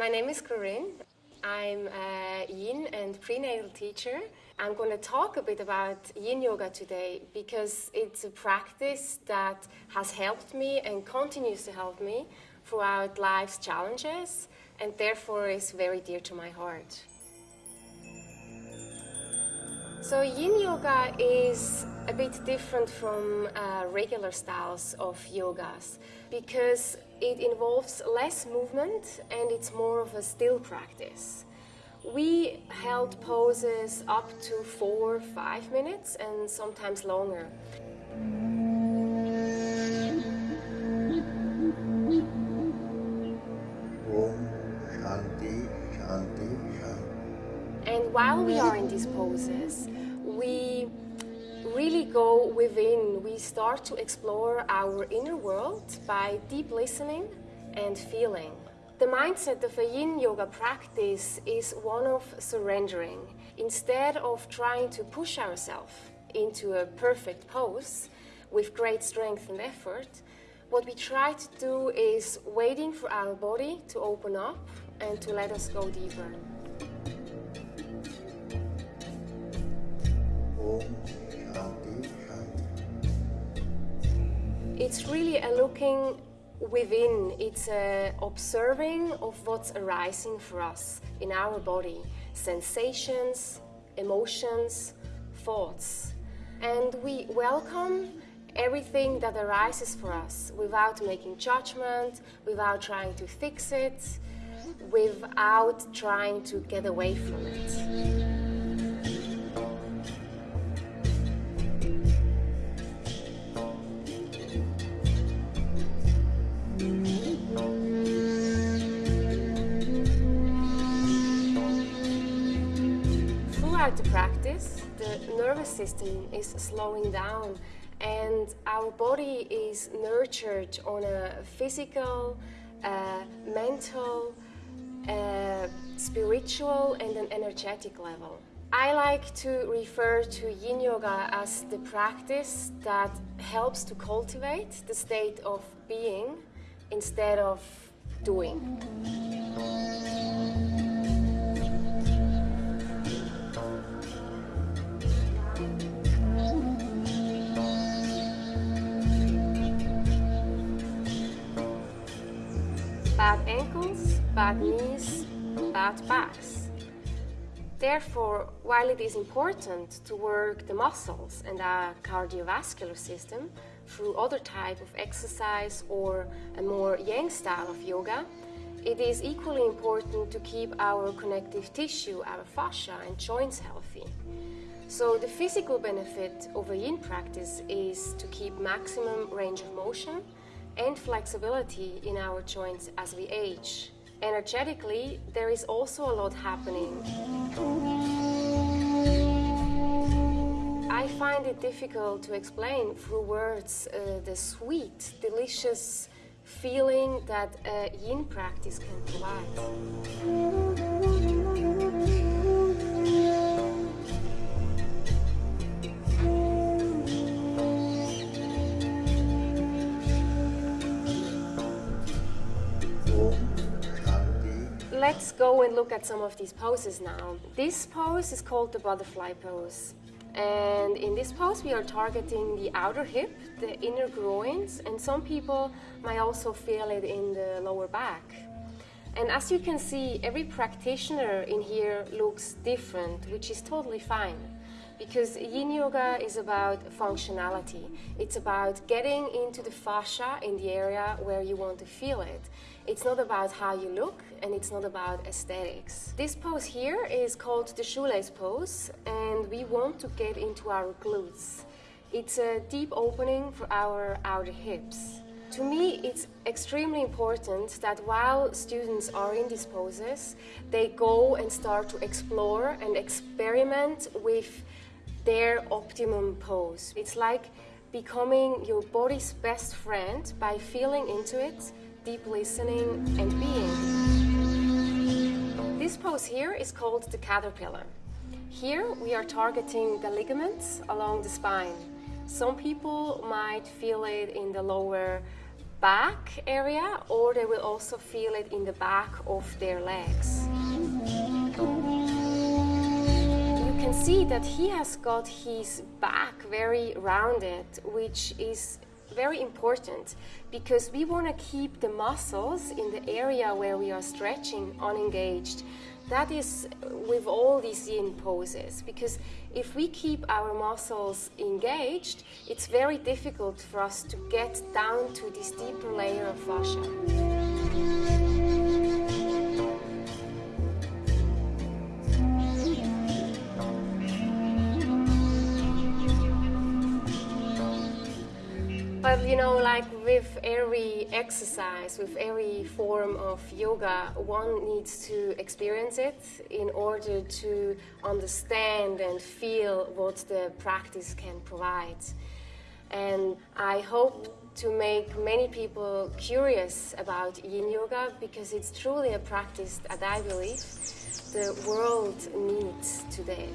My name is Corinne. I'm a yin and prenatal teacher. I'm going to talk a bit about yin yoga today because it's a practice that has helped me and continues to help me throughout life's challenges and therefore is very dear to my heart. So yin yoga is a bit different from uh, regular styles of yogas because it involves less movement and it's more of a still practice. We held poses up to four, five minutes and sometimes longer. And while we are in these poses, we really go within. We start to explore our inner world by deep listening and feeling. The mindset of a yin yoga practice is one of surrendering. Instead of trying to push ourselves into a perfect pose with great strength and effort, what we try to do is waiting for our body to open up and to let us go deeper. It's really a looking within, it's a observing of what's arising for us in our body, sensations, emotions, thoughts. And we welcome everything that arises for us without making judgment, without trying to fix it, without trying to get away from it. Throughout the practice, the nervous system is slowing down and our body is nurtured on a physical, uh, mental, uh, spiritual and an energetic level. I like to refer to Yin Yoga as the practice that helps to cultivate the state of being instead of doing. Ankles, bad knees, bad backs. Therefore, while it is important to work the muscles and our cardiovascular system through other type of exercise or a more yang style of yoga, it is equally important to keep our connective tissue, our fascia and joints healthy. So the physical benefit of a yin practice is to keep maximum range of motion and flexibility in our joints as we age. Energetically, there is also a lot happening. I find it difficult to explain through words uh, the sweet, delicious feeling that a yin practice can provide. Let's go and look at some of these poses now. This pose is called the butterfly pose. And in this pose we are targeting the outer hip, the inner groins, and some people might also feel it in the lower back. And as you can see, every practitioner in here looks different, which is totally fine. Because yin yoga is about functionality. It's about getting into the fascia in the area where you want to feel it. It's not about how you look and it's not about aesthetics. This pose here is called the shoelace pose and we want to get into our glutes. It's a deep opening for our outer hips. To me, it's extremely important that while students are in these poses, they go and start to explore and experiment with their optimum pose. It's like becoming your body's best friend by feeling into it, deep listening and being. This pose here is called the caterpillar. Here we are targeting the ligaments along the spine. Some people might feel it in the lower back area or they will also feel it in the back of their legs. Can see that he has got his back very rounded, which is very important because we want to keep the muscles in the area where we are stretching unengaged. That is with all these yin poses because if we keep our muscles engaged, it's very difficult for us to get down to this deeper layer of fascia. But you know, like with every exercise, with every form of yoga, one needs to experience it in order to understand and feel what the practice can provide. And I hope to make many people curious about yin yoga because it's truly a practice that I believe the world needs today.